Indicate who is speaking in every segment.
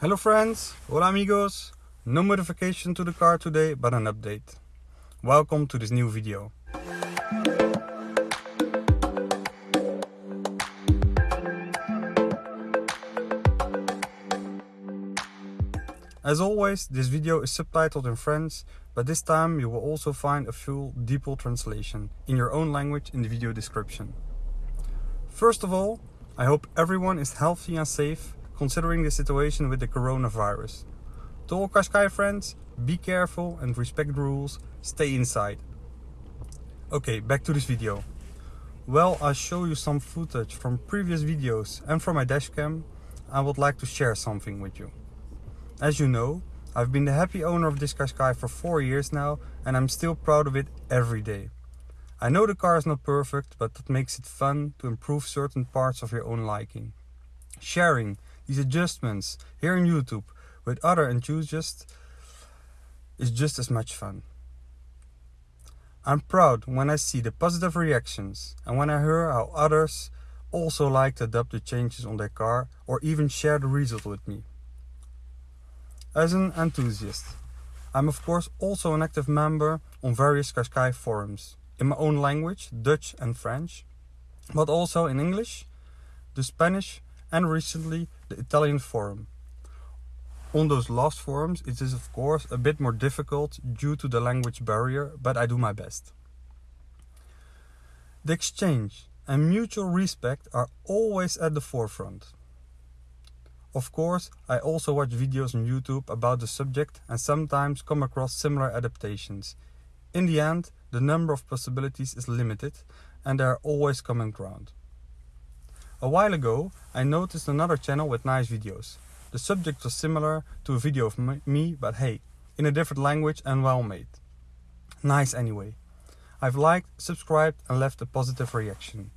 Speaker 1: Hello friends, hola amigos! No modification to the car today, but an update. Welcome to this new video. As always, this video is subtitled in French, but this time you will also find a full DeepL translation in your own language in the video description. First of all, I hope everyone is healthy and safe considering the situation with the coronavirus. To all Qashqai friends, be careful and respect the rules, stay inside. Okay, back to this video. Well, I'll show you some footage from previous videos and from my dashcam. I would like to share something with you. As you know, I've been the happy owner of this Qashqai for 4 years now and I'm still proud of it every day. I know the car is not perfect, but that makes it fun to improve certain parts of your own liking. Sharing these adjustments here on YouTube with other enthusiasts is just as much fun. I'm proud when I see the positive reactions and when I hear how others also like to adopt the changes on their car or even share the result with me. As an enthusiast, I'm of course also an active member on various Qashqai forums in my own language, Dutch and French, but also in English, the Spanish and recently the Italian forum. On those last forums it is of course a bit more difficult due to the language barrier, but I do my best. The exchange and mutual respect are always at the forefront. Of course, I also watch videos on YouTube about the subject and sometimes come across similar adaptations. In the end, the number of possibilities is limited and there are always common ground. A while ago, I noticed another channel with nice videos. The subject was similar to a video of me, but hey, in a different language and well made. Nice anyway. I've liked, subscribed and left a positive reaction.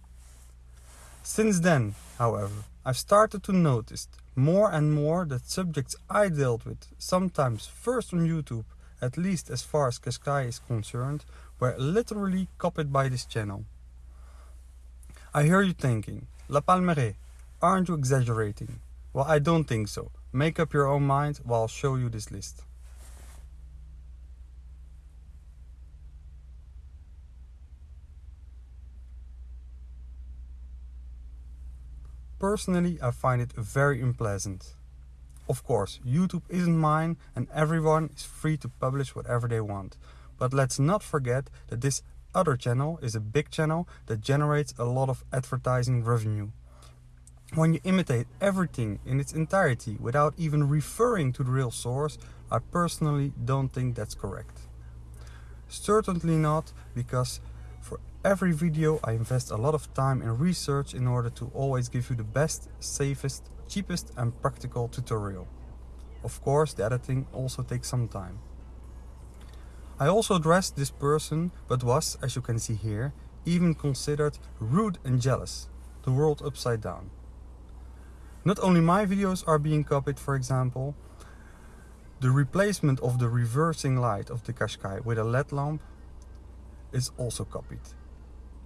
Speaker 1: Since then, however, I've started to notice more and more that subjects I dealt with, sometimes first on YouTube, at least as far as Qashqai is concerned, were literally copied by this channel. I hear you thinking, La Palmeraie, aren't you exaggerating? Well, I don't think so. Make up your own mind while I'll show you this list. Personally, I find it very unpleasant. Of course, YouTube isn't mine and everyone is free to publish whatever they want. But let's not forget that this other channel is a big channel that generates a lot of advertising revenue. When you imitate everything in its entirety without even referring to the real source, I personally don't think that's correct. Certainly not, because for every video I invest a lot of time in research in order to always give you the best, safest, cheapest and practical tutorial. Of course, the editing also takes some time. I also dressed this person, but was, as you can see here, even considered rude and jealous, the world upside down. Not only my videos are being copied, for example, the replacement of the reversing light of the Qashqai with a LED lamp is also copied.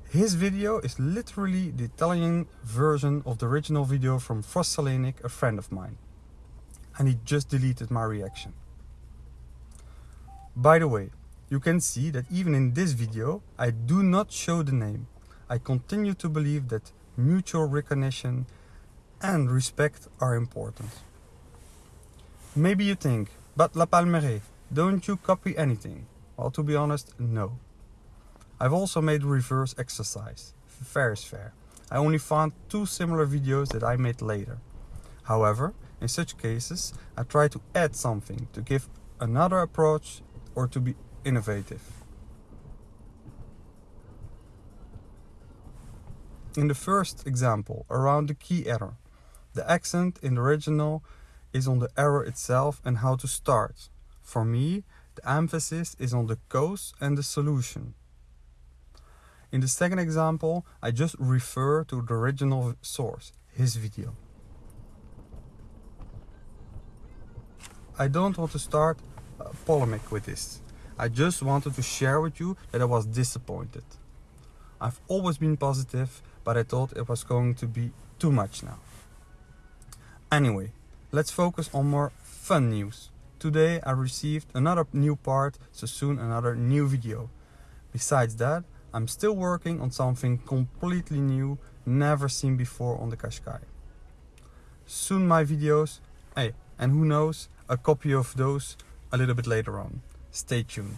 Speaker 1: His video is literally the Italian version of the original video from Frost Salenic, a friend of mine. And he just deleted my reaction. By the way, you can see that even in this video, I do not show the name. I continue to believe that mutual recognition and respect are important. Maybe you think, but La Palmeraie, don't you copy anything? Well, to be honest, no. I've also made reverse exercise. Fair is fair. I only found two similar videos that I made later. However, in such cases, I try to add something to give another approach or to be innovative. In the first example, around the key error, the accent in the original is on the error itself and how to start. For me, the emphasis is on the cause and the solution. In the second example, I just refer to the original source, his video. I don't want to start polemic with this. I just wanted to share with you that I was disappointed. I've always been positive, but I thought it was going to be too much now. Anyway, let's focus on more fun news. Today I received another new part, so soon another new video. Besides that, I'm still working on something completely new, never seen before on the Qashqai. Soon my videos, hey, and who knows, a copy of those a little bit later on. Stay tuned.